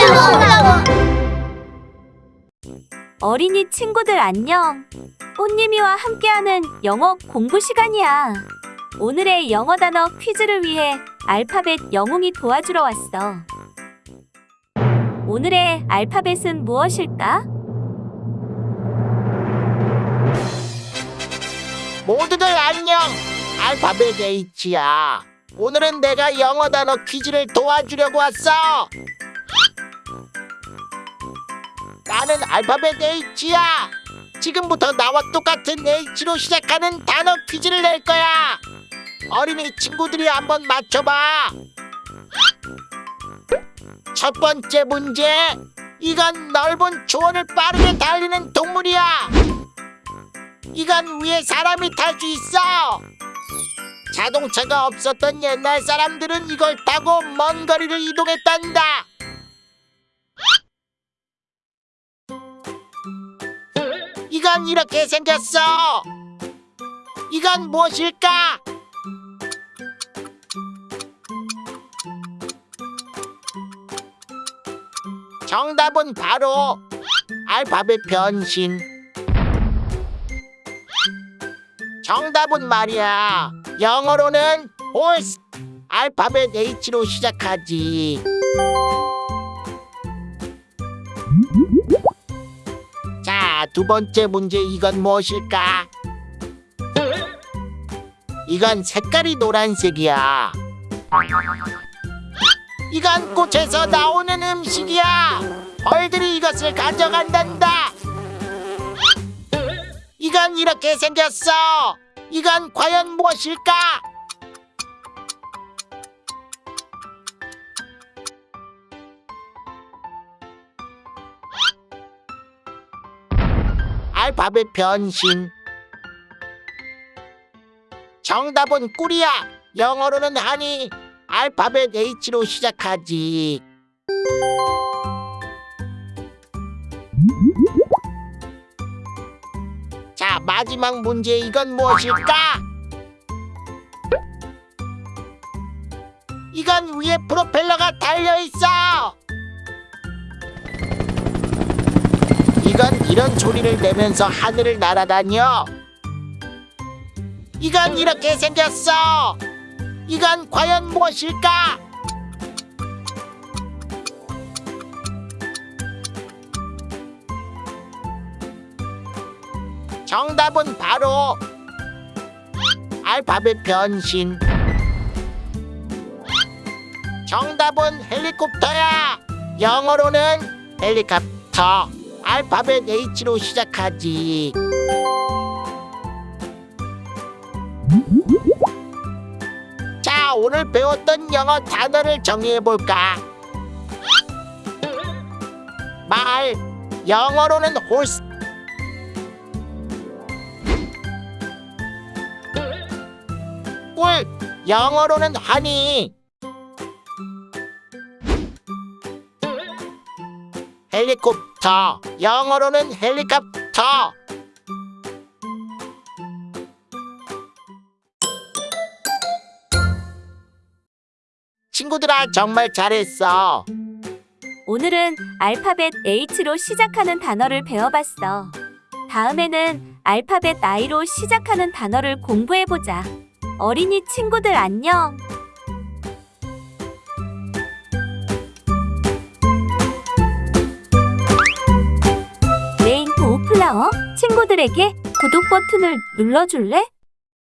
올라와. 어린이 친구들 안녕. 꽃님이와 함께하는 영어 공부 시간이야. 오늘의 영어 단어 퀴즈를 위해 알파벳 영웅이 도와주러 왔어. 오늘의 알파벳은 무엇일까? 모두들 안녕. 알파벳 H야. 오늘은 내가 영어 단어 퀴즈를 도와주려고 왔어. 나는 알파벳 H야. 지금부터 나와 똑같은 H로 시작하는 단어 퀴즈를 낼 거야. 어린이 친구들이 한번 맞춰봐. 첫 번째 문제. 이건 넓은 초원을 빠르게 달리는 동물이야. 이건 위에 사람이 탈 수 있어. 자동차가 없었던 옛날 사람들은 이걸 타고 먼 거리를 이동했단다. 이건 이렇게 생겼어. 이건 무엇일까? 정답은 바로 알파벳 변신. 정답은 말이야. 영어로는 horse. 알파벳 H로 시작하지. 자, 두 번째 문제 이건 무엇일까? 이건 색깔이 노란색이야. 이건 꽃에서 나오는 음식이야. 벌들이 이것을 가져간단다. 이건 이렇게 생겼어. 이건 과연 무엇일까? 알파벳 변신. 정답은 꿀이야. 영어로는 하니 알파벳 H로 시작하지. 자, 마지막 문제 이건 무엇일까? 이건 위에 프로펠러가 달려 있어. 이런 소리를 내면서 하늘을 날아다녀. 이건 이렇게 생겼어. 이건 과연 무엇일까? 정답은 바로 알파벳 변신. 정답은 헬리콥터야. 영어로는 헬리콥터. 알파벳 H로 시작하지. 자, 오늘 배웠던 영어 단어를 정리해 볼까? 말, 영어로는 horse. 꿀, 영어로는 honey. 헬리콥터, 영어로는 헬리콥터. 친구들아 정말 잘했어. 오늘은 알파벳 H로 시작하는 단어를 배워봤어. 다음에는 알파벳 I로 시작하는 단어를 공부해보자. 어린이 친구들 안녕! 친구들에게 구독 버튼을 눌러줄래?